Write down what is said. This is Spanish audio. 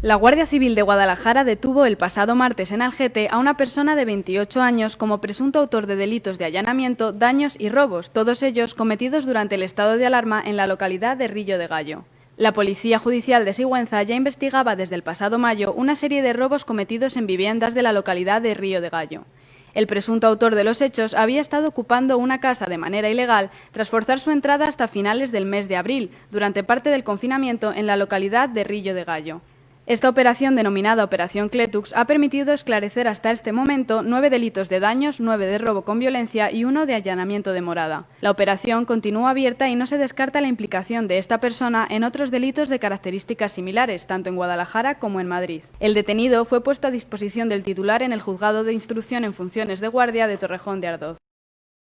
La Guardia Civil de Guadalajara detuvo el pasado martes en Algete a una persona de 28 años como presunto autor de delitos de allanamiento, daños y robos, todos ellos cometidos durante el estado de alarma en la localidad de Rillo de Gallo. La Policía Judicial de Sigüenza ya investigaba desde el pasado mayo una serie de robos cometidos en viviendas de la localidad de Río de Gallo. El presunto autor de los hechos había estado ocupando una casa de manera ilegal tras forzar su entrada hasta finales del mes de abril, durante parte del confinamiento en la localidad de Rillo de Gallo. Esta operación, denominada Operación Cletux, ha permitido esclarecer hasta este momento nueve delitos de daños, nueve de robo con violencia y uno de allanamiento de morada. La operación continúa abierta y no se descarta la implicación de esta persona en otros delitos de características similares, tanto en Guadalajara como en Madrid. El detenido fue puesto a disposición del titular en el Juzgado de Instrucción en Funciones de Guardia de Torrejón de Ardoz.